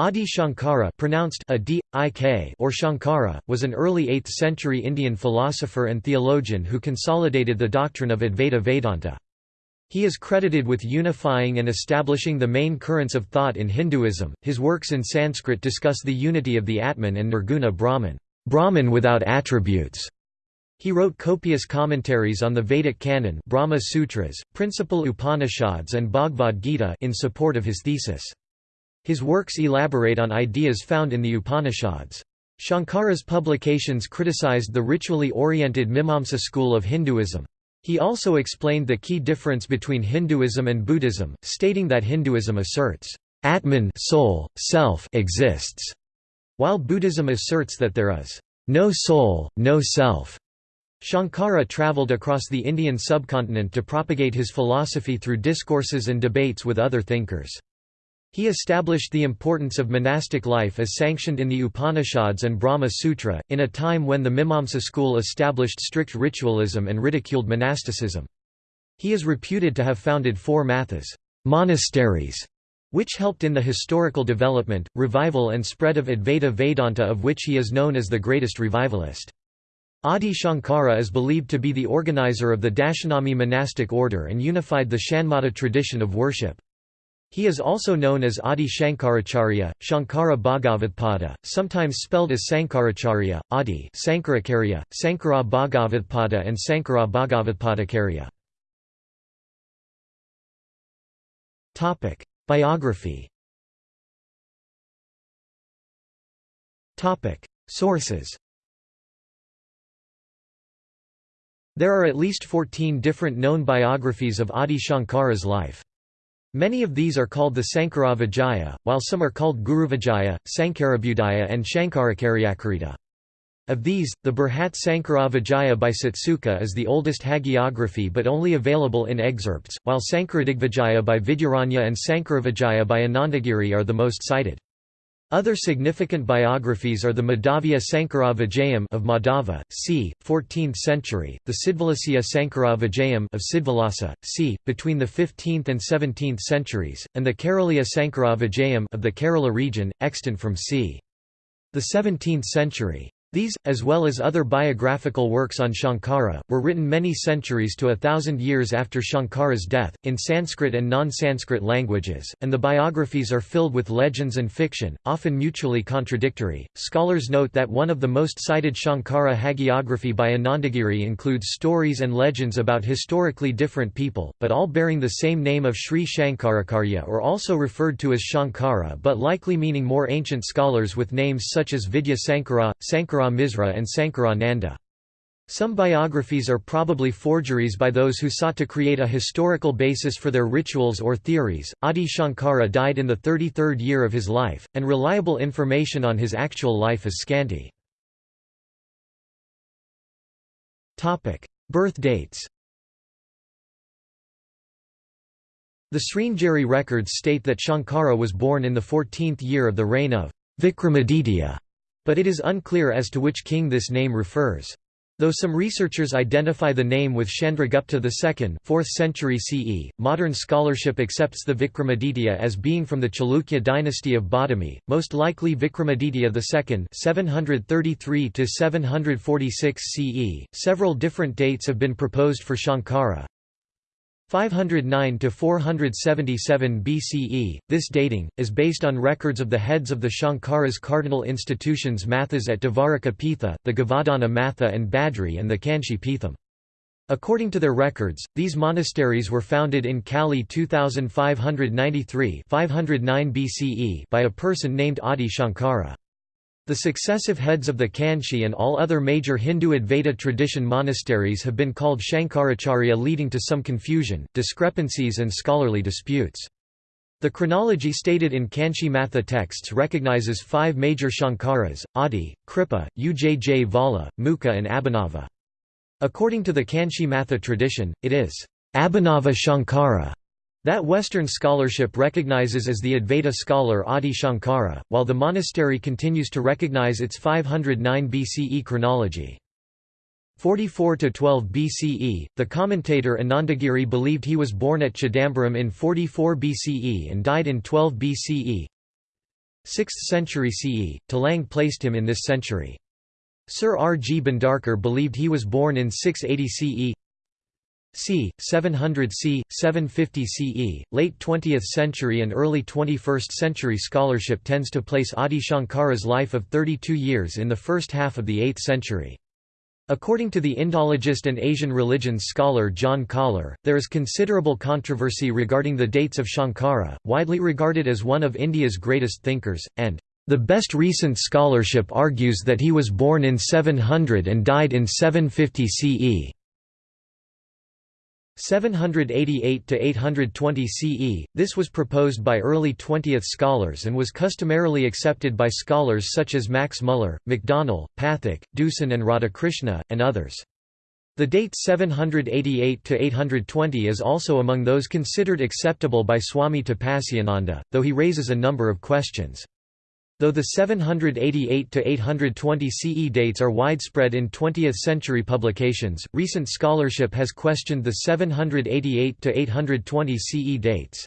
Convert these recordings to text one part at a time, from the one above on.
Adi Shankara pronounced Adi, Ik or Shankara, was an early 8th-century Indian philosopher and theologian who consolidated the doctrine of Advaita Vedanta. He is credited with unifying and establishing the main currents of thought in Hinduism. His works in Sanskrit discuss the unity of the Atman and Nirguna Brahman, Brahman without attributes. He wrote copious commentaries on the Vedic canon Brahma Sutras, principal Upanishads and Bhagavad Gita in support of his thesis. His works elaborate on ideas found in the Upanishads. Shankara's publications criticized the ritually oriented Mimamsa school of Hinduism. He also explained the key difference between Hinduism and Buddhism, stating that Hinduism asserts, Atman soul, self exists, while Buddhism asserts that there is no soul, no self. Shankara travelled across the Indian subcontinent to propagate his philosophy through discourses and debates with other thinkers. He established the importance of monastic life as sanctioned in the Upanishads and Brahma Sutra, in a time when the Mimamsa school established strict ritualism and ridiculed monasticism. He is reputed to have founded four mathas monasteries, which helped in the historical development, revival and spread of Advaita Vedanta of which he is known as the greatest revivalist. Adi Shankara is believed to be the organizer of the Dashanami monastic order and unified the Shanmata tradition of worship. He is also known as Adi Shankaracharya, Shankara Bhagavatpada, sometimes spelled as Sankaracharya, Adi Sankarakarya, Sankara Bhagavatpada and Sankara Bhagavatpadakarya. Biography Sources There are at least 14 different known biographies of Adi Shankara's life. Many of these are called the Sankara Vijaya, while some are called Guru Vijaya, Sankarabudaya and Shankarakaryakarita. Of these, the Brihat Sankara Vijaya by Satsuka is the oldest hagiography but only available in excerpts, while Sankaradigvijaya by Vidyaranya and Sankaravijaya by Anandagiri are the most cited. Other significant biographies are the Madhavya Sankara Vijayam of Madhava, c. 14th century, the Siddhalasya Sankara Vijayam of Siddhalasa, c. between the 15th and 17th centuries, and the Kerala Sankara Vijayam of the Kerala region, extant from c. the 17th century. These, as well as other biographical works on Shankara, were written many centuries to a thousand years after Shankara's death, in Sanskrit and non-Sanskrit languages, and the biographies are filled with legends and fiction, often mutually contradictory. Scholars note that one of the most cited Shankara hagiography by Anandagiri includes stories and legends about historically different people, but all bearing the same name of Sri Shankarakarya or also referred to as Shankara but likely meaning more ancient scholars with names such as Vidya Sankara, Sankara Sankara Misra and Sankara Nanda. Some biographies are probably forgeries by those who sought to create a historical basis for their rituals or theories. Adi Shankara died in the 33rd year of his life, and reliable information on his actual life is scanty. Topic: Birth dates The Sringeri records state that Shankara was born in the 14th year of the reign of Vikramaditya but it is unclear as to which king this name refers. Though some researchers identify the name with Chandragupta II 4th century CE, modern scholarship accepts the Vikramaditya as being from the Chalukya dynasty of Badami, most likely Vikramaditya II 733 CE. Several different dates have been proposed for Shankara, 509 to 477 BCE. This dating is based on records of the heads of the Shankara's cardinal institutions Mathas at Dvaraka Pitha, the Govardhana Matha and Badri and the Kanchi Pitham. According to their records, these monasteries were founded in Kali 2593 509 BCE by a person named Adi Shankara. The successive heads of the Kanchi and all other major Hindu Advaita tradition monasteries have been called Shankaracharya leading to some confusion, discrepancies and scholarly disputes. The chronology stated in Kanchi Matha texts recognizes five major Shankaras, Adi, Kripa, Ujjvala, Mukha and Abhinava. According to the Kanchi Matha tradition, it is Abhinava Shankara that Western scholarship recognizes as the Advaita scholar Adi Shankara, while the monastery continues to recognize its 509 BCE chronology. 44–12 BCE, the commentator Anandagiri believed he was born at Chidambaram in 44 BCE and died in 12 BCE. 6th century CE, Telang placed him in this century. Sir R. G. Bhandarkar believed he was born in 680 CE c. 700 c. 750 CE. Late 20th century and early 21st century scholarship tends to place Adi Shankara's life of 32 years in the first half of the 8th century. According to the Indologist and Asian religions scholar John Koller, there is considerable controversy regarding the dates of Shankara, widely regarded as one of India's greatest thinkers, and the best recent scholarship argues that he was born in 700 and died in 750 CE. 788 to 820 CE. This was proposed by early 20th scholars and was customarily accepted by scholars such as Max Muller, MacDonell, Pathak, Deussen and Radhakrishna, and others. The date 788 to 820 is also among those considered acceptable by Swami Tapasyananda, though he raises a number of questions. Though the 788 to 820 CE dates are widespread in 20th-century publications, recent scholarship has questioned the 788 to 820 CE dates.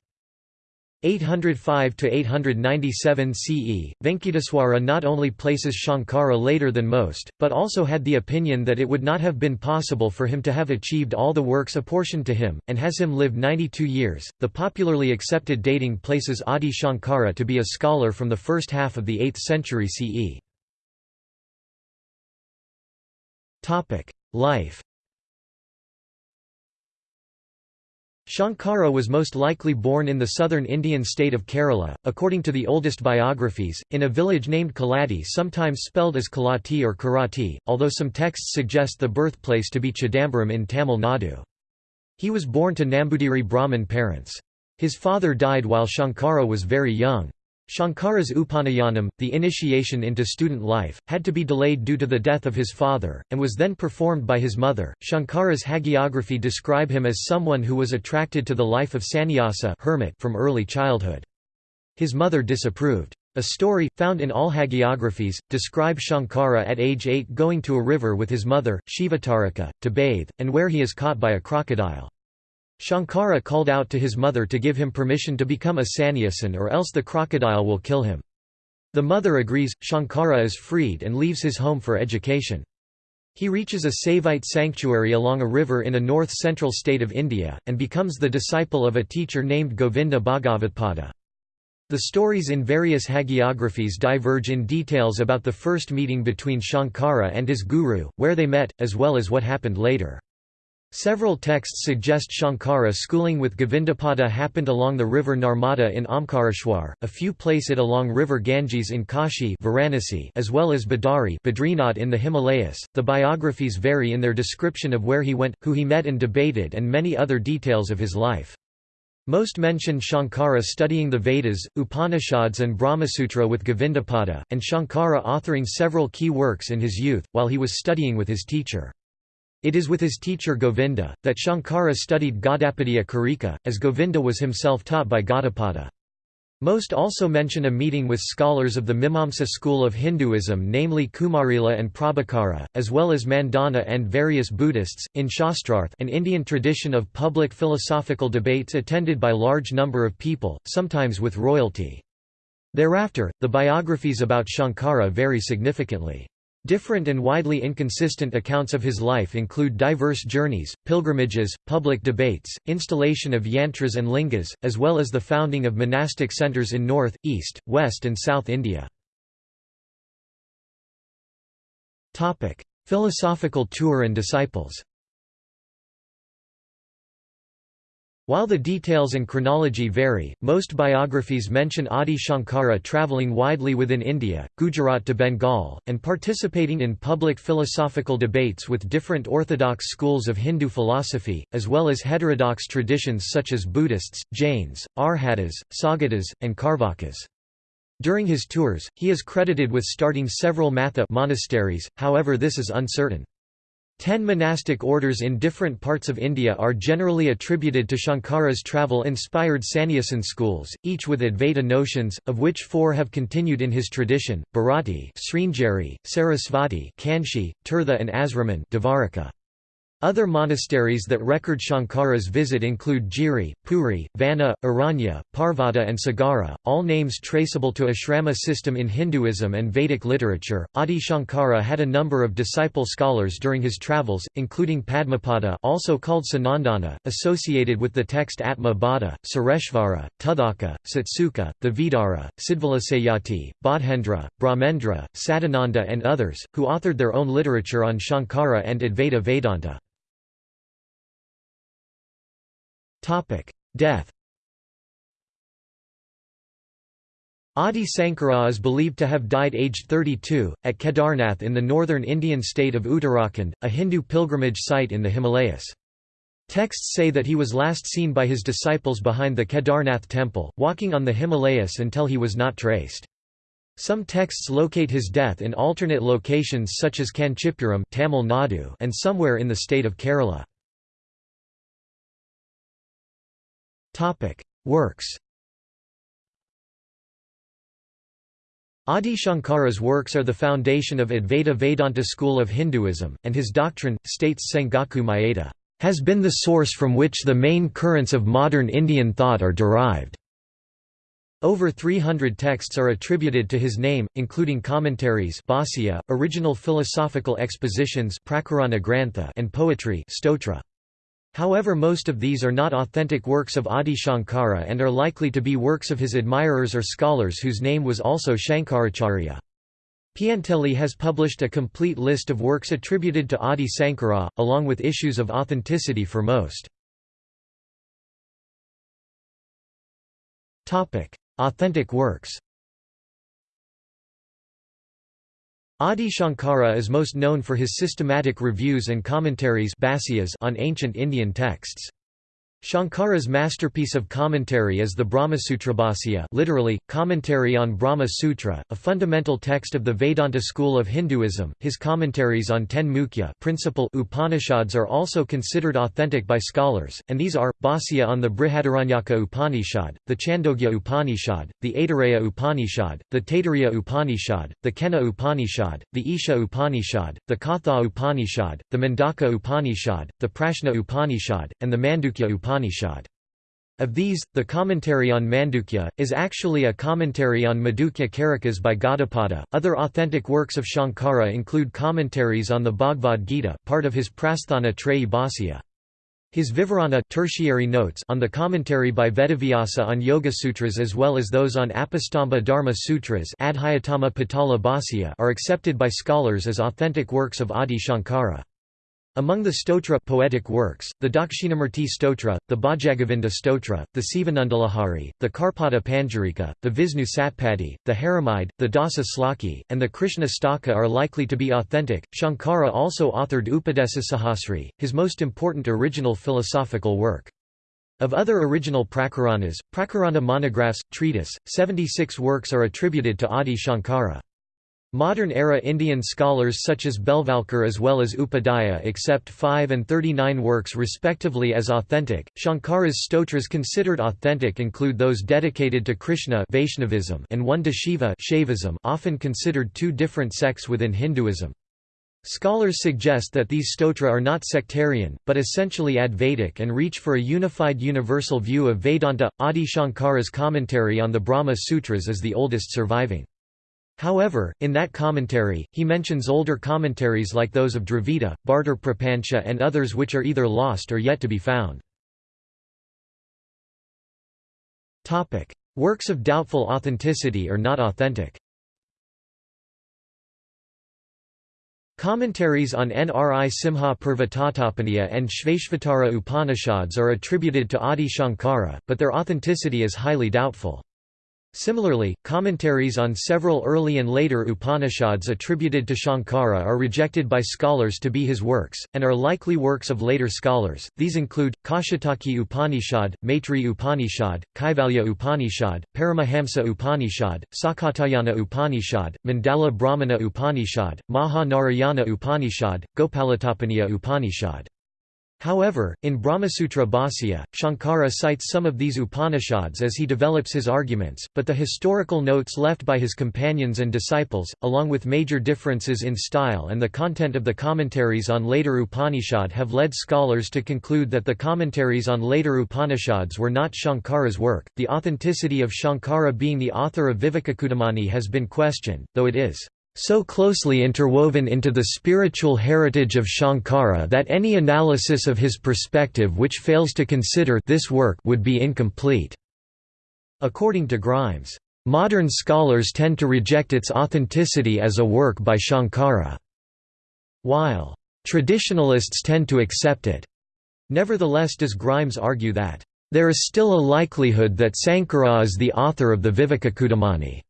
805 to 897 CE, Venkateswara not only places Shankara later than most, but also had the opinion that it would not have been possible for him to have achieved all the works apportioned to him, and has him live 92 years. The popularly accepted dating places Adi Shankara to be a scholar from the first half of the 8th century CE. Life Shankara was most likely born in the southern Indian state of Kerala, according to the oldest biographies, in a village named Kalati sometimes spelled as Kalati or Karati, although some texts suggest the birthplace to be Chidambaram in Tamil Nadu. He was born to Nambudiri Brahmin parents. His father died while Shankara was very young. Shankara's Upanayanam, the initiation into student life, had to be delayed due to the death of his father, and was then performed by his mother. Shankara's hagiography describe him as someone who was attracted to the life of sannyasa hermit from early childhood. His mother disapproved. A story, found in all hagiographies, describes Shankara at age 8 going to a river with his mother, Shivatarika, to bathe, and where he is caught by a crocodile. Shankara called out to his mother to give him permission to become a sannyasin or else the crocodile will kill him. The mother agrees, Shankara is freed and leaves his home for education. He reaches a Saivite sanctuary along a river in a north-central state of India, and becomes the disciple of a teacher named Govinda Bhagavatpada. The stories in various hagiographies diverge in details about the first meeting between Shankara and his guru, where they met, as well as what happened later. Several texts suggest Shankara schooling with Govindapada happened along the river Narmada in Omkareshwar, a few place it along river Ganges in Kashi Varanasi as well as Badari Badrinath in the Himalayas. The biographies vary in their description of where he went, who he met and debated and many other details of his life. Most mention Shankara studying the Vedas, Upanishads and Brahmasutra with Govindapada, and Shankara authoring several key works in his youth, while he was studying with his teacher. It is with his teacher Govinda, that Shankara studied Gaudapadya Karika, as Govinda was himself taught by Gaudapada. Most also mention a meeting with scholars of the Mimamsa school of Hinduism namely Kumarila and Prabhakara, as well as Mandana and various Buddhists, in Shastrarth an Indian tradition of public philosophical debates attended by large number of people, sometimes with royalty. Thereafter, the biographies about Shankara vary significantly. Different and widely inconsistent accounts of his life include diverse journeys, pilgrimages, public debates, installation of yantras and lingas, as well as the founding of monastic centers in North, East, West and South India. Philosophical tour and disciples While the details and chronology vary, most biographies mention Adi Shankara travelling widely within India, Gujarat to Bengal, and participating in public philosophical debates with different orthodox schools of Hindu philosophy, as well as heterodox traditions such as Buddhists, Jains, Arhatas, Sagatas, and Karvakas. During his tours, he is credited with starting several Matha monasteries, however this is uncertain. Ten monastic orders in different parts of India are generally attributed to Shankara's travel-inspired Sannyasin schools, each with Advaita notions, of which four have continued in his tradition, Bharati Sringeri, Sarasvati Kanchi, Tirtha and Asraman Dvaraka. Other monasteries that record Shankara's visit include Giri, Puri, Vana, Aranya, Parvata, and Sagara, all names traceable to ashrama system in Hinduism and Vedic literature. Adi Shankara had a number of disciple scholars during his travels, including Padmapada, also called Sanandana, associated with the text Atma Bada, Sureshvara, Tuthaka, Satsuka, the Vidara, Siddhalasayati, Bodhendra, Brahmendra, Sadananda, and others, who authored their own literature on Shankara and Advaita Vedanta. Death Adi Sankara is believed to have died aged 32, at Kedarnath in the northern Indian state of Uttarakhand, a Hindu pilgrimage site in the Himalayas. Texts say that he was last seen by his disciples behind the Kedarnath temple, walking on the Himalayas until he was not traced. Some texts locate his death in alternate locations such as Kanchipuram Tamil Nadu and somewhere in the state of Kerala. Works Adi Shankara's works are the foundation of Advaita Vedanta school of Hinduism, and his doctrine, states Sengaku Mayeda, has been the source from which the main currents of modern Indian thought are derived. Over 300 texts are attributed to his name, including commentaries Bhāsya, original philosophical expositions and poetry stotra. However most of these are not authentic works of Adi Shankara and are likely to be works of his admirers or scholars whose name was also Shankaracharya. Piantelli has published a complete list of works attributed to Adi Sankara, along with issues of authenticity for most. Authentic works Adi Shankara is most known for his systematic reviews and commentaries on ancient Indian texts. Shankara's masterpiece of commentary is the Brahmasutrabhasya literally, commentary on Brahma Sutra, a fundamental text of the Vedanta school of Hinduism. His commentaries on ten mukhya principal Upanishads are also considered authentic by scholars, and these are, Bhāsya on the Brihadaranyaka Upanishad, the Chandogya Upanishad, the Aitareya Upanishad, the Taittiriya Upanishad, the Kena Upanishad, the Isha Upanishad, the Katha Upanishad, the Mundaka Upanishad, the Prashna Upanishad, and the Mandukya Upanishad. Upanishad. Of these, the commentary on Mandukya, is actually a commentary on Mandukya Karikas by Gaudapada. Other authentic works of Shankara include commentaries on the Bhagavad Gita, part of his Prasthana Trayi Bhāsya. His Vivarana tertiary notes on the commentary by Vedavyasa on Yoga Sutras as well as those on Apastamba Dharma Sutras are accepted by scholars as authentic works of Adi Shankara. Among the stotra poetic works, the Dakshinamurti stotra, the Bhajagovinda stotra, the Sivanandalahari, the Karpada Panjarika, the Visnu Satpadi, the Haramide, the Dasa Slaki, and the Krishna Staka are likely to be authentic. Shankara also authored Upadesasahasri, his most important original philosophical work. Of other original prakaranas, prakarana monographs, treatise, 76 works are attributed to Adi Shankara. Modern-era Indian scholars such as Belvalkar as well as Upadhyaya accept 5 and 39 works respectively as authentic. Shankara's stotras considered authentic include those dedicated to Krishna Vaishnavism and one to Shiva Shaivism often considered two different sects within Hinduism. Scholars suggest that these stotra are not sectarian, but essentially Advaitic and reach for a unified universal view of Vedanta. Adi Shankara's commentary on the Brahma Sutras is the oldest surviving. However, in that commentary, he mentions older commentaries like those of Dravida, Bhartar Prapancha and others which are either lost or yet to be found. Works of doubtful authenticity or not authentic Commentaries on Nri Simha Purva and Shveshvatara Upanishads are attributed to Adi Shankara, but their authenticity is highly doubtful. Similarly, commentaries on several early and later Upanishads attributed to Shankara are rejected by scholars to be his works, and are likely works of later scholars. These include Kaushitaki Upanishad, Maitri Upanishad, Kaivalya Upanishad, Paramahamsa Upanishad, Sakatayana Upanishad, Mandala Brahmana Upanishad, Maha Narayana Upanishad, Gopalatapaniya Upanishad. However, in Brahmasutra Bhāsya, Shankara cites some of these Upanishads as he develops his arguments, but the historical notes left by his companions and disciples, along with major differences in style and the content of the commentaries on later Upanishad have led scholars to conclude that the commentaries on later Upanishads were not Shankara's work. The authenticity of Shankara being the author of Vivekachudamani has been questioned, though it is so closely interwoven into the spiritual heritage of Shankara that any analysis of his perspective which fails to consider this work would be incomplete. According to Grimes, modern scholars tend to reject its authenticity as a work by Shankara, while traditionalists tend to accept it. Nevertheless does Grimes argue that, "...there is still a likelihood that Sankara is the author of the Vivekachudamani."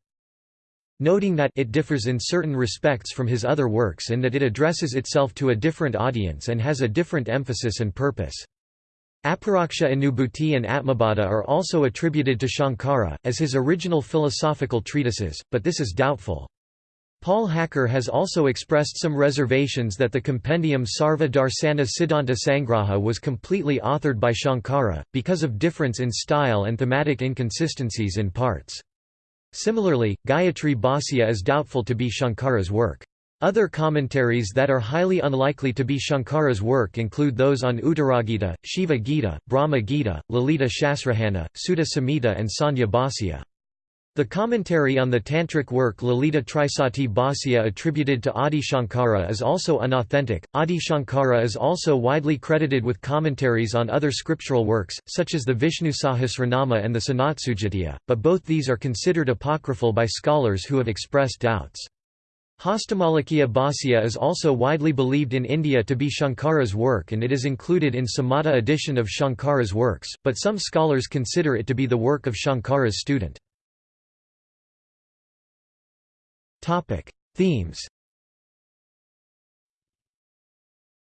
Noting that it differs in certain respects from his other works in that it addresses itself to a different audience and has a different emphasis and purpose. Aparaksha Anubhuti and Atmabodha are also attributed to Shankara, as his original philosophical treatises, but this is doubtful. Paul Hacker has also expressed some reservations that the compendium Sarva Darsana Siddhanta Sangraha was completely authored by Shankara, because of difference in style and thematic inconsistencies in parts. Similarly, Gayatri Bhāsya is doubtful to be Shankara's work. Other commentaries that are highly unlikely to be Shankara's work include those on Uttaragita, Shiva Gita, Brahma Gita, Lalita Shasrahana, Sutta Samhita and Sanya Bhāsya. The commentary on the tantric work Lalita Trisati Bhāsya attributed to Adi Shankara is also unauthentic. Adi Shankara is also widely credited with commentaries on other scriptural works, such as the Vishnu Sahasranama and the Sanatsujatiya, but both these are considered apocryphal by scholars who have expressed doubts. Hastamalakya Bhāsya is also widely believed in India to be Shankara's work and it is included in Samata edition of Shankara's works, but some scholars consider it to be the work of Shankara's student. Topic: Themes.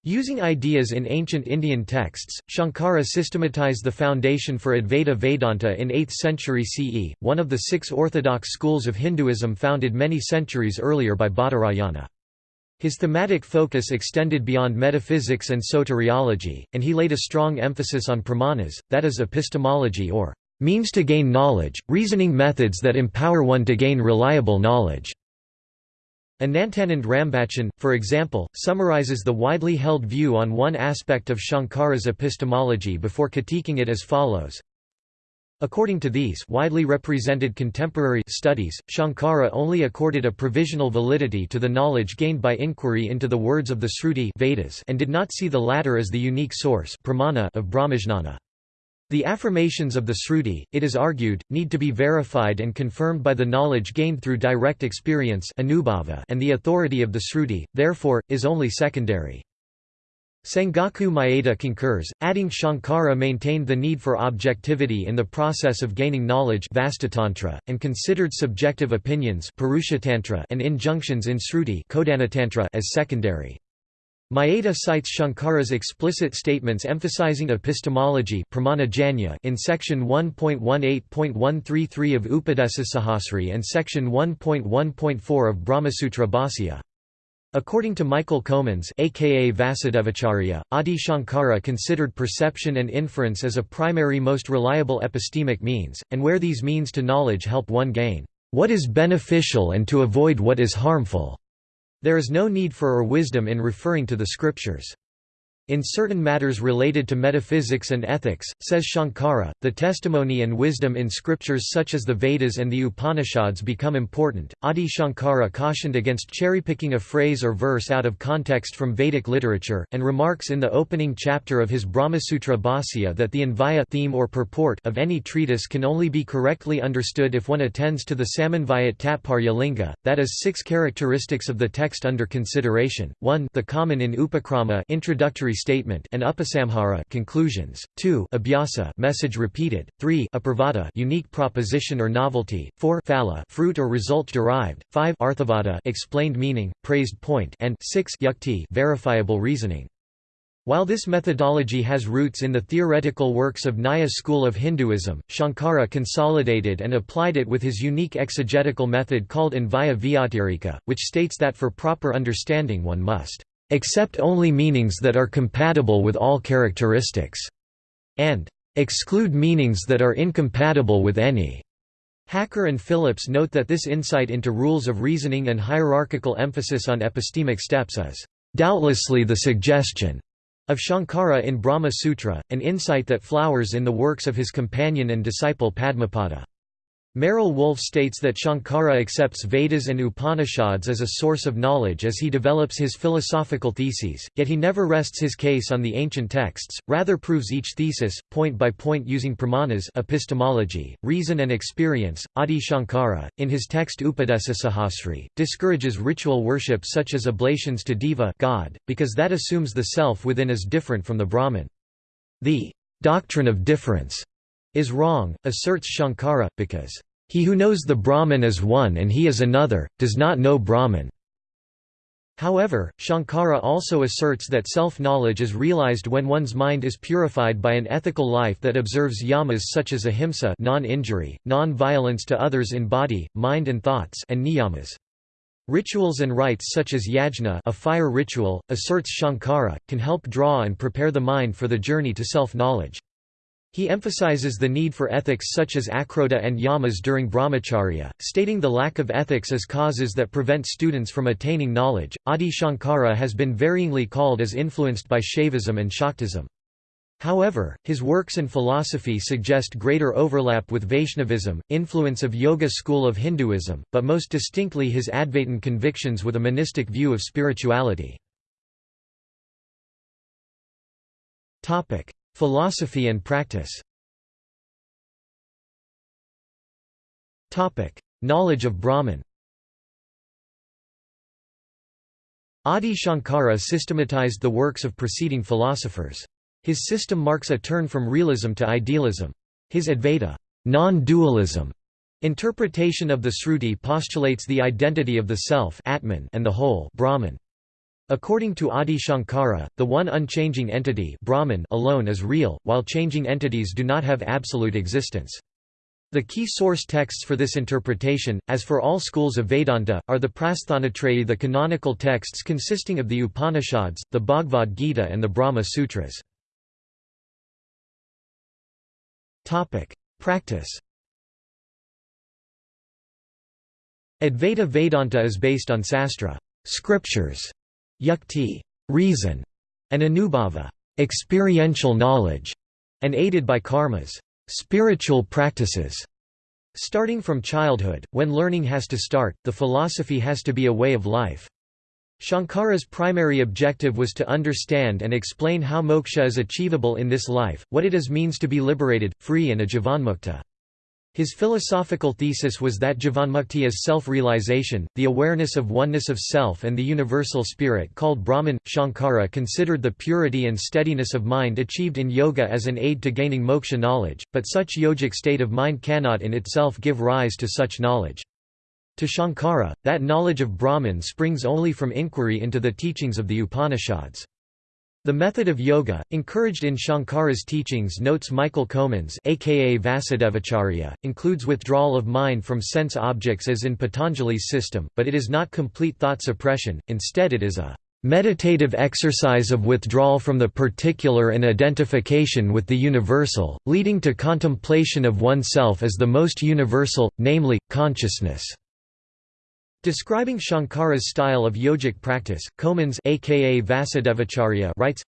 Using ideas in ancient Indian texts, Shankara systematized the foundation for Advaita Vedanta in 8th century CE, one of the six orthodox schools of Hinduism founded many centuries earlier by Badarayana. His thematic focus extended beyond metaphysics and soteriology, and he laid a strong emphasis on pramanas, that is epistemology or means to gain knowledge, reasoning methods that empower one to gain reliable knowledge. Anantanand Rambachan, for example, summarizes the widely held view on one aspect of Shankara's epistemology before critiquing it as follows. According to these widely represented contemporary studies, Shankara only accorded a provisional validity to the knowledge gained by inquiry into the words of the Sruti Vedas and did not see the latter as the unique source of Brahmajnana. The affirmations of the Sruti, it is argued, need to be verified and confirmed by the knowledge gained through direct experience and the authority of the Sruti, therefore, is only secondary. Sengaku Mayeda concurs, adding Shankara maintained the need for objectivity in the process of gaining knowledge and considered subjective opinions and injunctions in Sruti as secondary. Mayeda cites Shankara's explicit statements emphasizing epistemology in section 1.18.133 of Upadesasahasri and section 1.1.4 of Brahmasutra Bhāsya. According to Michael Comans aka Vasudevacharya, Adi Shankara considered perception and inference as a primary most reliable epistemic means, and where these means to knowledge help one gain what is beneficial and to avoid what is harmful. There is no need for or wisdom in referring to the scriptures. In certain matters related to metaphysics and ethics, says Shankara, the testimony and wisdom in scriptures such as the Vedas and the Upanishads become important. Adi Shankara cautioned against cherry-picking a phrase or verse out of context from Vedic literature, and remarks in the opening chapter of his Brahmasutra Bhāsya that the Anvaya theme or purport of any treatise can only be correctly understood if one attends to the Samanvayat Tatparya Linga, that is six characteristics of the text under consideration, 1 the common in Upakrama introductory statement and upasamhara conclusions, 2 abhyasa message repeated, 3 apravada unique proposition or novelty, 4 phala fruit or result derived, 5 arthavada explained meaning, praised point. And 6 yukti verifiable reasoning. While this methodology has roots in the theoretical works of Nyaya school of Hinduism, Shankara consolidated and applied it with his unique exegetical method called Anvaya Vyatirika, which states that for proper understanding one must accept only meanings that are compatible with all characteristics, and exclude meanings that are incompatible with any. Hacker and Phillips note that this insight into rules of reasoning and hierarchical emphasis on epistemic steps is doubtlessly the suggestion of Shankara in Brahma Sutra, an insight that flowers in the works of his companion and disciple Padmapada. Merrell-Wolff states that Shankara accepts Vedas and Upanishads as a source of knowledge as he develops his philosophical theses, yet he never rests his case on the ancient texts, rather proves each thesis, point by point using pramanas epistemology, reason and experience. Adi Shankara, in his text Upadesasahasri, discourages ritual worship such as oblations to Deva God, because that assumes the self within is different from the Brahman. The doctrine of difference is wrong, asserts Shankara, because, "...he who knows the Brahman is one and he is another, does not know Brahman." However, Shankara also asserts that self-knowledge is realized when one's mind is purified by an ethical life that observes yamas such as ahimsa non-injury, non-violence to others in body, mind and thoughts and niyamas. Rituals and rites such as yajna a fire ritual, asserts Shankara, can help draw and prepare the mind for the journey to self-knowledge. He emphasizes the need for ethics such as akrodha and yamas during brahmacharya, stating the lack of ethics as causes that prevent students from attaining knowledge. Adi Shankara has been varyingly called as influenced by Shaivism and Shaktism. However, his works and philosophy suggest greater overlap with Vaishnavism, influence of Yoga school of Hinduism, but most distinctly his Advaitin convictions with a monistic view of spirituality. Philosophy and practice Knowledge of Brahman Adi Shankara systematized the works of preceding philosophers. His system marks a turn from realism to idealism. His Advaita non-dualism interpretation of the Sruti postulates the identity of the self Atman and the whole Brahman. According to Adi Shankara, the one unchanging entity Brahman alone is real, while changing entities do not have absolute existence. The key source texts for this interpretation, as for all schools of Vedanta, are the Prasthanatrayi the canonical texts consisting of the Upanishads, the Bhagavad Gita and the Brahma Sutras. Practice Advaita Vedanta is based on sastra scriptures yukti reason, and anubhava experiential knowledge, and aided by karmas spiritual practices. Starting from childhood, when learning has to start, the philosophy has to be a way of life. Shankara's primary objective was to understand and explain how moksha is achievable in this life, what it is means to be liberated, free and a jivanmukta. His philosophical thesis was that Jivanmukti is self-realization, the awareness of oneness of self and the universal spirit called Brahman. Shankara considered the purity and steadiness of mind achieved in yoga as an aid to gaining moksha knowledge, but such yogic state of mind cannot in itself give rise to such knowledge. To Shankara, that knowledge of Brahman springs only from inquiry into the teachings of the Upanishads. The method of yoga, encouraged in Shankara's teachings notes Michael Comans aka Vasudevacharya, includes withdrawal of mind from sense objects as in Patanjali's system, but it is not complete thought suppression, instead it is a meditative exercise of withdrawal from the particular and identification with the universal, leading to contemplation of oneself as the most universal, namely, consciousness. Describing Shankara's style of yogic practice, Comans aka Vasudevacharya writes,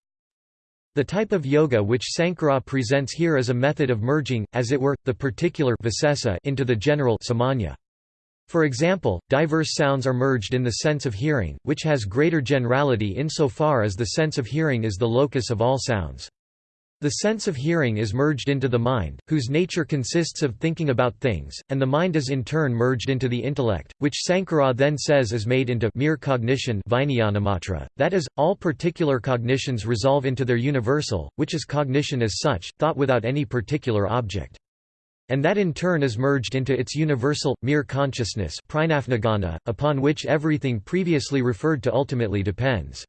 The type of yoga which Sankara presents here is a method of merging, as it were, the particular into the general samanya. For example, diverse sounds are merged in the sense of hearing, which has greater generality insofar as the sense of hearing is the locus of all sounds. The sense of hearing is merged into the mind, whose nature consists of thinking about things, and the mind is in turn merged into the intellect, which Sankara then says is made into mere cognition that is, all particular cognitions resolve into their universal, which is cognition as such, thought without any particular object. And that in turn is merged into its universal, mere consciousness upon which everything previously referred to ultimately depends.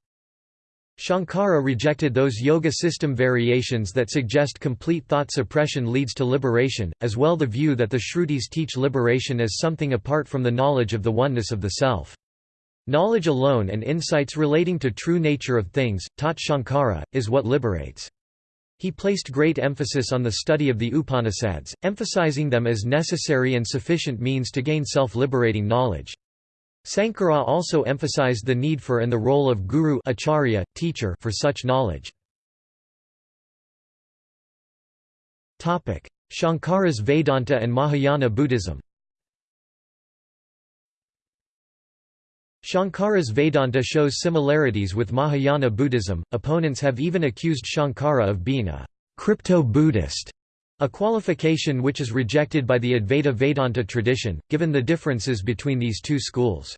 Shankara rejected those yoga system variations that suggest complete thought suppression leads to liberation, as well the view that the Shrutis teach liberation as something apart from the knowledge of the oneness of the self. Knowledge alone and insights relating to true nature of things, taught Shankara, is what liberates. He placed great emphasis on the study of the Upanishads, emphasizing them as necessary and sufficient means to gain self-liberating knowledge. Sankara also emphasized the need for and the role of guru acharya, teacher for such knowledge. Shankara's Vedanta and Mahayana Buddhism Shankara's Vedanta shows similarities with Mahayana Buddhism. Opponents have even accused Shankara of being a crypto-Buddhist, a qualification which is rejected by the Advaita Vedanta tradition, given the differences between these two schools.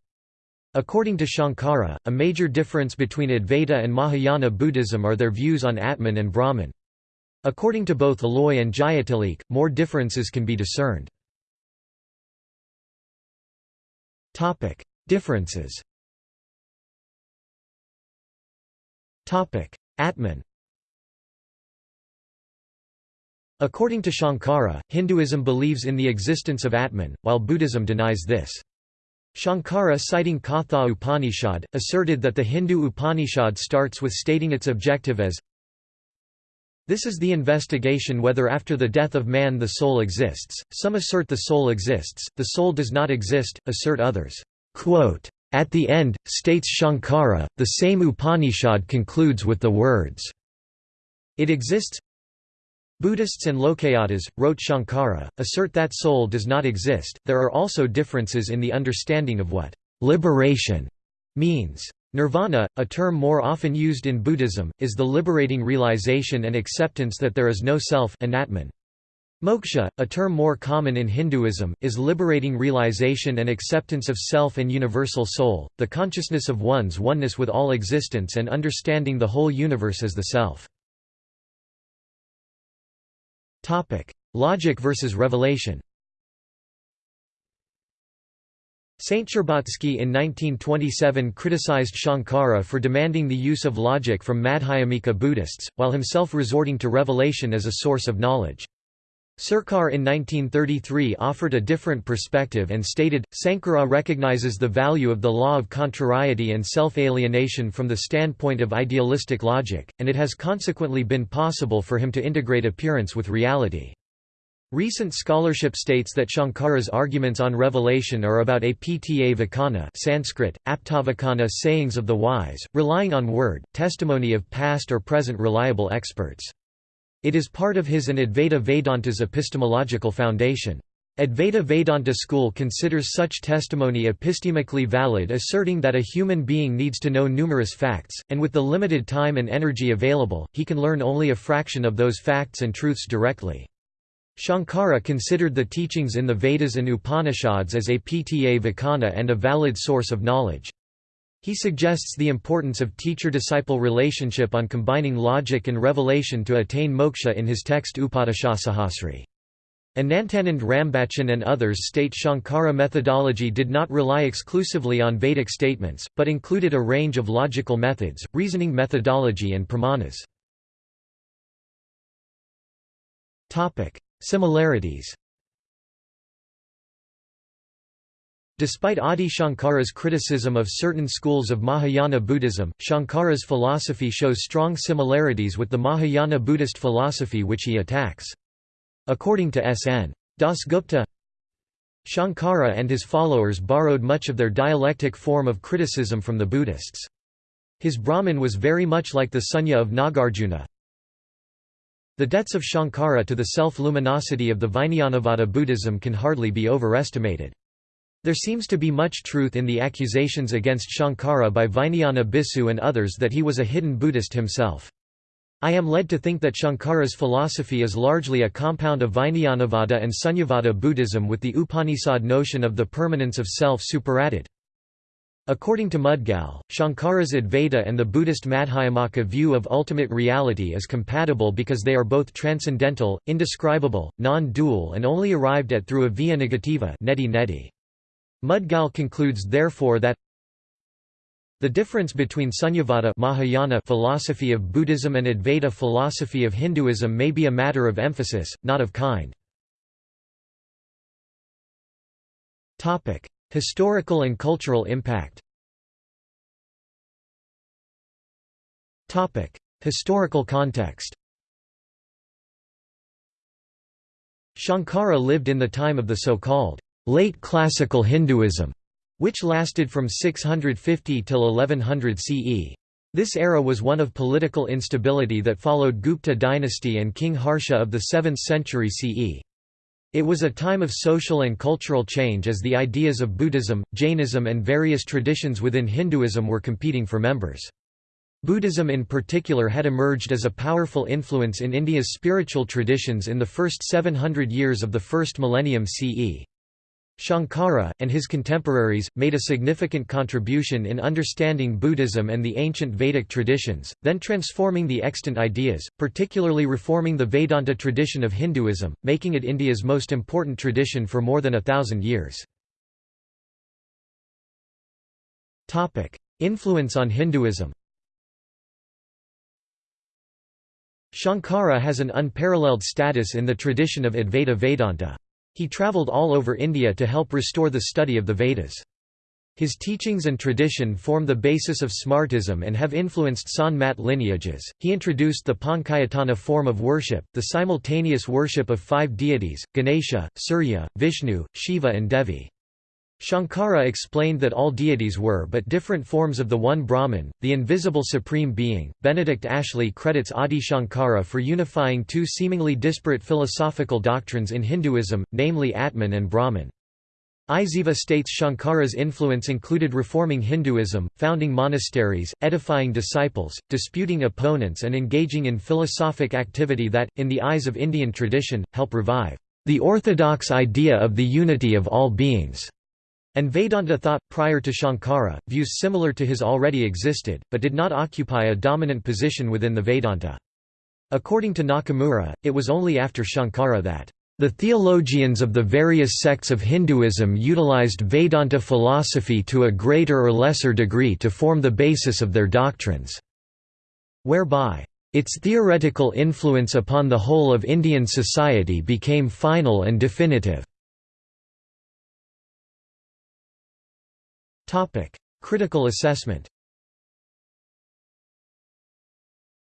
According to Shankara, a major difference between Advaita and Mahayana Buddhism are their views on Atman and Brahman. According to both Alloy and Jayatilik, more differences can be discerned. Differences Atman According to Shankara, Hinduism believes in the existence of Atman, while Buddhism denies this. Shankara citing Katha Upanishad, asserted that the Hindu Upanishad starts with stating its objective as this is the investigation whether after the death of man the soul exists. Some assert the soul exists, the soul does not exist, assert others. Quote, At the end, states Shankara, the same Upanishad concludes with the words, It exists. Buddhists and Lokayatas, wrote Shankara, assert that soul does not exist. There are also differences in the understanding of what liberation means. Nirvana, a term more often used in Buddhism, is the liberating realization and acceptance that there is no self anatman. Moksha, a term more common in Hinduism, is liberating realization and acceptance of self and universal soul, the consciousness of one's oneness with all existence and understanding the whole universe as the self. Logic versus revelation Saint Sherbatsky in 1927 criticized Shankara for demanding the use of logic from Madhyamika Buddhists, while himself resorting to revelation as a source of knowledge. Sarkar in 1933 offered a different perspective and stated, Sankara recognizes the value of the law of contrariety and self-alienation from the standpoint of idealistic logic, and it has consequently been possible for him to integrate appearance with reality. Recent scholarship states that Shankara's arguments on revelation are about apta vakana Sanskrit, aptavakana sayings of the wise, relying on word, testimony of past or present reliable experts. It is part of his and Advaita Vedanta's epistemological foundation. Advaita Vedanta school considers such testimony epistemically valid asserting that a human being needs to know numerous facts, and with the limited time and energy available, he can learn only a fraction of those facts and truths directly. Shankara considered the teachings in the Vedas and Upanishads as apta vakana and a valid source of knowledge. He suggests the importance of teacher-disciple relationship on combining logic and revelation to attain moksha in his text Upadesasahasri. Anantanand Rambachan and others state Shankara methodology did not rely exclusively on Vedic statements, but included a range of logical methods, reasoning methodology and pramanas. Similarities Despite Adi Shankara's criticism of certain schools of Mahayana Buddhism, Shankara's philosophy shows strong similarities with the Mahayana Buddhist philosophy which he attacks. According to S.N. Dasgupta, Shankara and his followers borrowed much of their dialectic form of criticism from the Buddhists. His Brahman was very much like the Sunya of Nagarjuna. The debts of Shankara to the self-luminosity of the Vijnanavada Buddhism can hardly be overestimated. There seems to be much truth in the accusations against Shankara by Vijnana Bhiksu and others that he was a hidden Buddhist himself. I am led to think that Shankara's philosophy is largely a compound of Vijnanavada and Sunyavada Buddhism with the Upanishad notion of the permanence of self superadded. According to Mudgal, Shankara's Advaita and the Buddhist Madhyamaka view of ultimate reality is compatible because they are both transcendental, indescribable, non-dual and only arrived at through a via negativa neti neti. Mudgal concludes therefore that the difference between Sunyavada Mahayana philosophy of Buddhism and Advaita philosophy of Hinduism may be a matter of emphasis, not of kind. Historical and cultural impact Historical context Shankara lived in the time of the so-called late classical Hinduism, which lasted from 650 till 1100 CE. This era was one of political instability that followed Gupta dynasty and King Harsha of the 7th century CE. It was a time of social and cultural change as the ideas of Buddhism, Jainism and various traditions within Hinduism were competing for members. Buddhism in particular had emerged as a powerful influence in India's spiritual traditions in the first 700 years of the first millennium CE. Shankara, and his contemporaries, made a significant contribution in understanding Buddhism and the ancient Vedic traditions, then transforming the extant ideas, particularly reforming the Vedanta tradition of Hinduism, making it India's most important tradition for more than a thousand years. Influence on Hinduism Shankara has an unparalleled status in the tradition of Advaita Vedanta. He travelled all over India to help restore the study of the Vedas. His teachings and tradition form the basis of Smartism and have influenced Sant Mat lineages. He introduced the Pancayatana form of worship, the simultaneous worship of five deities Ganesha, Surya, Vishnu, Shiva, and Devi. Shankara explained that all deities were but different forms of the one Brahman, the invisible supreme being. Benedict Ashley credits Adi Shankara for unifying two seemingly disparate philosophical doctrines in Hinduism, namely Atman and Brahman. Isaeva states Shankara's influence included reforming Hinduism, founding monasteries, edifying disciples, disputing opponents and engaging in philosophic activity that, in the eyes of Indian tradition, help revive the orthodox idea of the unity of all beings. And Vedanta thought, prior to Shankara, views similar to his already existed, but did not occupy a dominant position within the Vedanta. According to Nakamura, it was only after Shankara that the theologians of the various sects of Hinduism utilized Vedanta philosophy to a greater or lesser degree to form the basis of their doctrines, whereby its theoretical influence upon the whole of Indian society became final and definitive. Critical assessment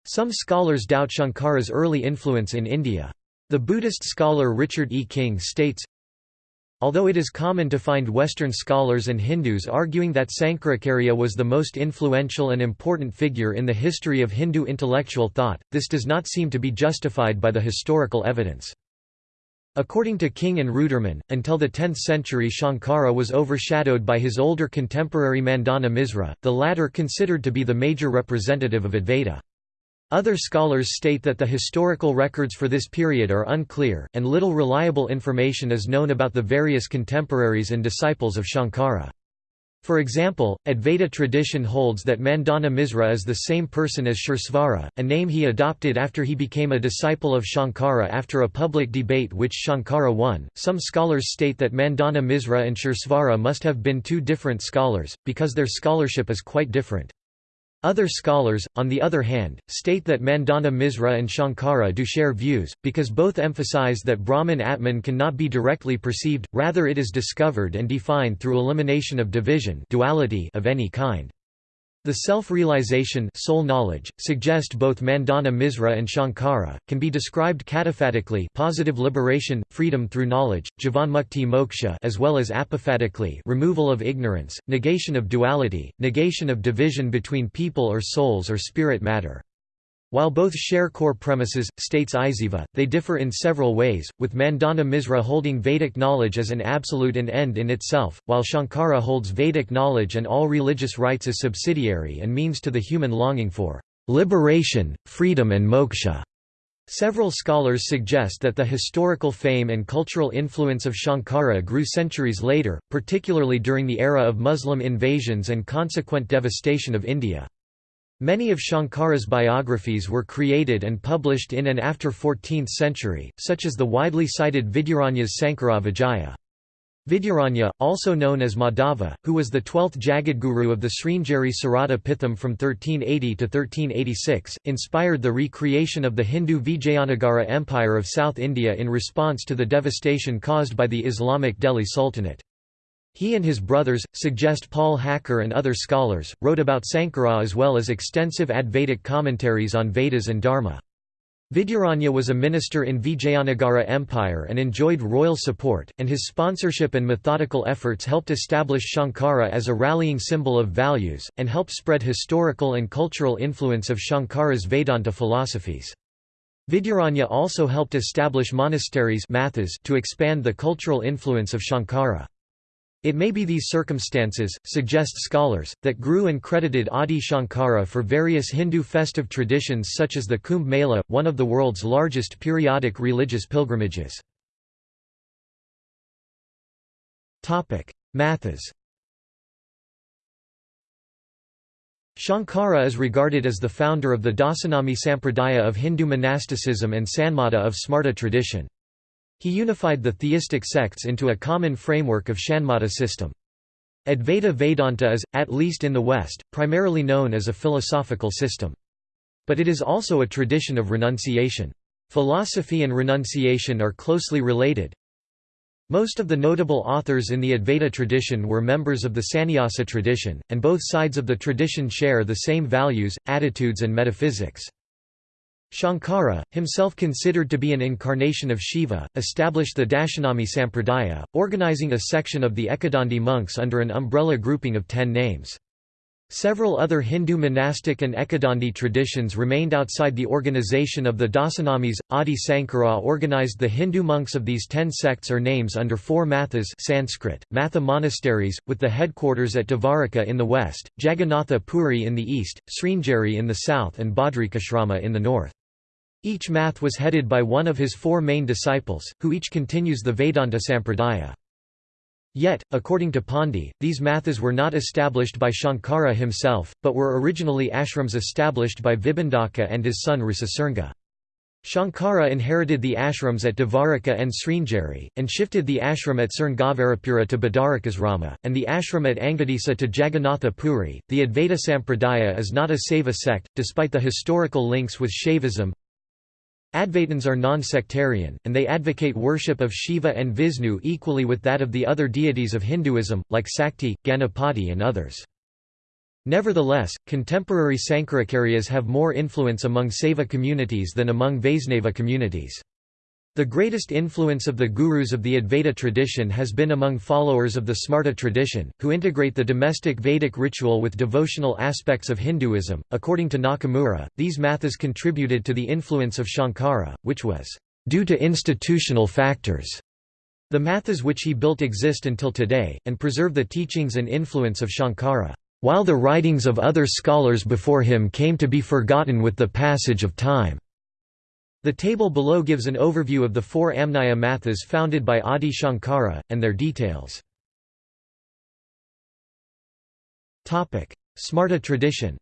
Some scholars doubt Shankara's early influence in India. The Buddhist scholar Richard E. King states, Although it is common to find Western scholars and Hindus arguing that Sankaracharya was the most influential and important figure in the history of Hindu intellectual thought, this does not seem to be justified by the historical evidence. According to King and Roodurmun, until the 10th century Shankara was overshadowed by his older contemporary Mandana Misra, the latter considered to be the major representative of Advaita. Other scholars state that the historical records for this period are unclear, and little reliable information is known about the various contemporaries and disciples of Shankara. For example, Advaita tradition holds that Mandana Misra is the same person as Suresvara, a name he adopted after he became a disciple of Shankara after a public debate which Shankara won. Some scholars state that Mandana Misra and Suresvara must have been two different scholars, because their scholarship is quite different. Other scholars, on the other hand, state that Mandana Misra and Shankara do share views, because both emphasize that Brahman Atman cannot be directly perceived, rather it is discovered and defined through elimination of division duality of any kind. The self-realization soul knowledge, suggest both Mandana Misra and Shankara, can be described kataphatically positive liberation, freedom through knowledge, jivanmukti moksha as well as apophatically removal of ignorance, negation of duality, negation of division between people or souls or spirit matter. While both share core premises, states Isaeva, they differ in several ways, with Mandana Misra holding Vedic knowledge as an absolute and end in itself, while Shankara holds Vedic knowledge and all religious rites as subsidiary and means to the human longing for liberation, freedom and moksha. Several scholars suggest that the historical fame and cultural influence of Shankara grew centuries later, particularly during the era of Muslim invasions and consequent devastation of India. Many of Shankara's biographies were created and published in and after 14th century, such as the widely cited Vidyaranya's Sankara Vijaya. Vidyaranya, also known as Madhava, who was the twelfth Jagadguru of the Sringeri Sarada Pitham from 1380 to 1386, inspired the recreation of the Hindu Vijayanagara Empire of South India in response to the devastation caused by the Islamic Delhi Sultanate. He and his brothers, suggest Paul Hacker and other scholars, wrote about Sankara as well as extensive Advaitic commentaries on Vedas and Dharma. Vidyaranya was a minister in Vijayanagara Empire and enjoyed royal support, and his sponsorship and methodical efforts helped establish Shankara as a rallying symbol of values, and helped spread historical and cultural influence of Shankara's Vedanta philosophies. Vidyaranya also helped establish monasteries to expand the cultural influence of Shankara. It may be these circumstances, suggest scholars, that grew and credited Adi Shankara for various Hindu festive traditions such as the Kumbh Mela, one of the world's largest periodic religious pilgrimages. Mathas Shankara is regarded as the founder of the Dasanami Sampradaya of Hindu monasticism and Sanmata of Smarta tradition. He unified the theistic sects into a common framework of Shanmata system. Advaita Vedanta is, at least in the West, primarily known as a philosophical system. But it is also a tradition of renunciation. Philosophy and renunciation are closely related. Most of the notable authors in the Advaita tradition were members of the Sannyasa tradition, and both sides of the tradition share the same values, attitudes and metaphysics. Shankara, himself considered to be an incarnation of Shiva, established the Dashanami Sampradaya, organizing a section of the Ekadandi monks under an umbrella grouping of ten names. Several other Hindu monastic and Ekadandi traditions remained outside the organization of the Dasanamis. Adi Sankara organized the Hindu monks of these ten sects or names under four mathas Sanskrit, matha monasteries, with the headquarters at Dvaraka in the west, Jagannatha Puri in the east, Sringeri in the south and Badrikashrama in the north. Each math was headed by one of his four main disciples, who each continues the Vedanta Sampradaya. Yet, according to Pandey, these mathas were not established by Shankara himself, but were originally ashrams established by Vibhandaka and his son Risasringa. Shankara inherited the ashrams at Dvaraka and Sringeri, and shifted the ashram at Srinagarapura to Badarikasrama, and the ashram at Angadisa to Jagannatha Puri. The Advaita Sampradaya is not a Saiva sect, despite the historical links with Shaivism, Advaitins are non-sectarian, and they advocate worship of Shiva and Vishnu equally with that of the other deities of Hinduism, like Sakti, Ganapati and others. Nevertheless, contemporary Sankaracharyas have more influence among Saiva communities than among Vaisnava communities. The greatest influence of the gurus of the Advaita tradition has been among followers of the Smarta tradition, who integrate the domestic Vedic ritual with devotional aspects of Hinduism. According to Nakamura, these mathas contributed to the influence of Shankara, which was due to institutional factors. The mathas which he built exist until today, and preserve the teachings and influence of Shankara, while the writings of other scholars before him came to be forgotten with the passage of time. The table below gives an overview of the four Amnaya mathas founded by Adi Shankara, and their details. Smarta tradition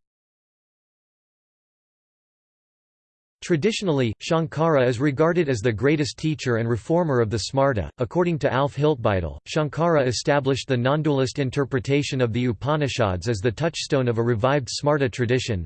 Traditionally, Shankara is regarded as the greatest teacher and reformer of the Smarta. According to Alf Hiltbeitel, Shankara established the non-dualist interpretation of the Upanishads as the touchstone of a revived Smarta tradition.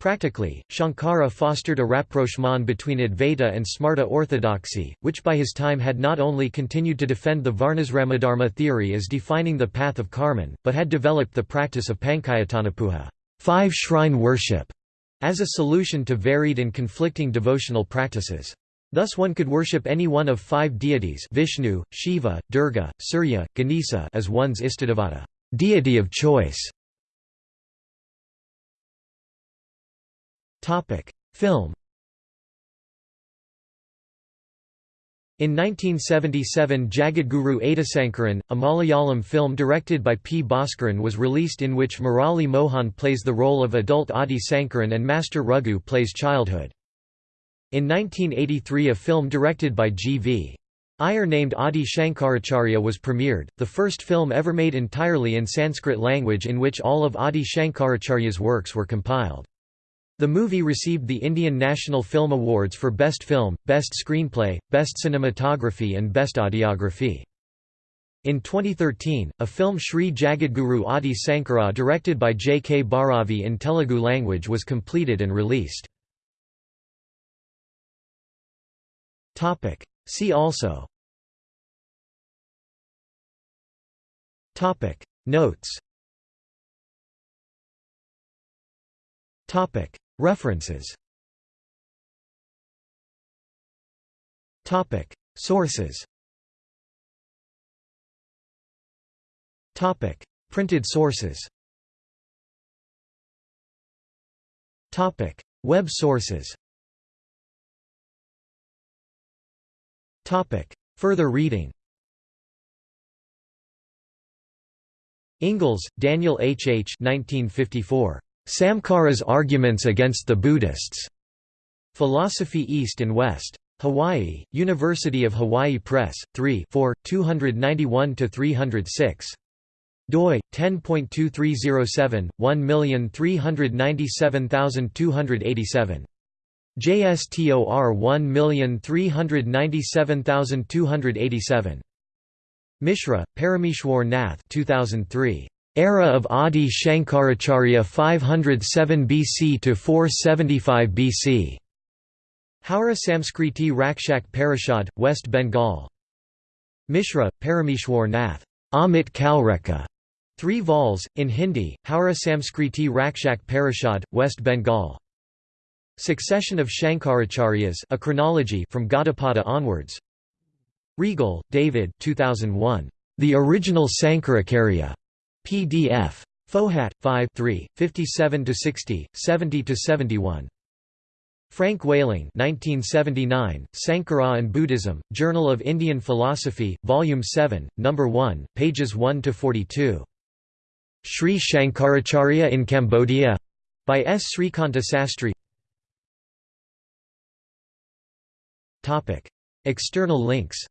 Practically, Shankara fostered a rapprochement between Advaita and Smarta orthodoxy, which by his time had not only continued to defend the Varnasramadharma theory as defining the path of Karman, but had developed the practice of Pankayatanapuja five shrine worship, as a solution to varied and conflicting devotional practices. Thus one could worship any one of five deities Vishnu, Shiva, Durga, Surya, Ganesha as one's Istadevata deity of choice. Film. In 1977 Jagadguru Adisankaran, a Malayalam film directed by P. Bhaskaran was released in which Murali Mohan plays the role of adult Adi Sankaran and Master Raghu plays childhood. In 1983 a film directed by G.V. Iyer named Adi Shankaracharya was premiered, the first film ever made entirely in Sanskrit language in which all of Adi Shankaracharya's works were compiled. The movie received the Indian National Film Awards for Best Film, Best Screenplay, Best Cinematography and Best Audiography. In 2013, a film Sri Jagadguru Adi Sankara directed by J. K. Bharavi in Telugu language was completed and released. See also Notes References. Topic. Sources. Topic. Printed sources. Topic. Web sources. Topic. Further reading. Ingalls, Daniel H. H. 1954. Samkara's Arguments Against the Buddhists. Philosophy East and West. Hawaii, University of Hawaii Press, 3 4, 291–306 doi 10.2307 1397287 JSTOR 1397287 Mishra, Parameshwar Nath 2003. Era of Adi Shankaracharya 507 BC to 475 BC. Howrah Samskriti Rakshak Parishad, West Bengal. Mishra, Parameshwar Nath. Amit Kalreka. Three vols, in Hindi, Howrah Samskriti Rakshak Parishad, West Bengal. Succession of Shankaracharyas a chronology from Gaudapada onwards. Reigle, David 2001. The Original Sankaracharya. PDF. Fohat, 5 3, 57–60, 70–71. Frank Whaling 1979, Sankara and Buddhism, Journal of Indian Philosophy, Volume 7, No. 1, pages 1–42. Sri Shankaracharya in Cambodia? By S. Srikanta Sastry External links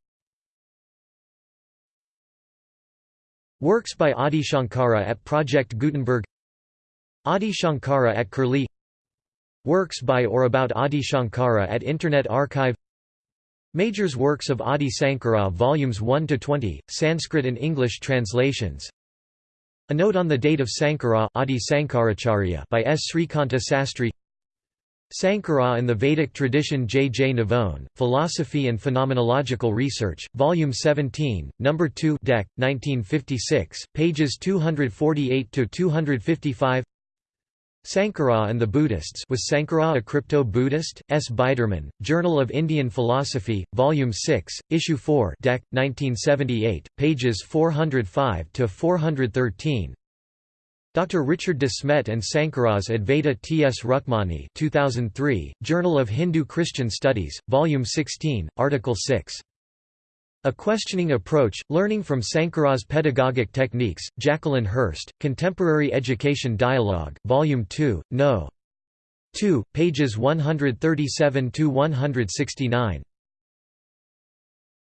Works by Adi Shankara at Project Gutenberg. Adi Shankara at Curlie. Works by or about Adi Shankara at Internet Archive. Majors Works of Adi Sankara Volumes 1 to 20 Sanskrit and English translations. A note on the date of Sankara Adi Sankaracharya by S. Srikanta Sastry Sankara and the Vedic Tradition J. J. Navone, Philosophy and Phenomenological Research, Volume 17, No. 2 Dec. 1956, pages 248–255 Sankara and the Buddhists Was Sankara a crypto-Buddhist? S. Biderman, Journal of Indian Philosophy, Volume 6, Issue 4 Dec. 1978, pages 405–413 Dr. Richard de Smet and Sankara's Advaita T. S. Rukmani 2003, Journal of Hindu-Christian Studies, Volume 16, Article 6 a Questioning Approach, Learning from Sankara's Pedagogic Techniques, Jacqueline Hirst, Contemporary Education Dialogue, Volume 2, No. 2, pages 137–169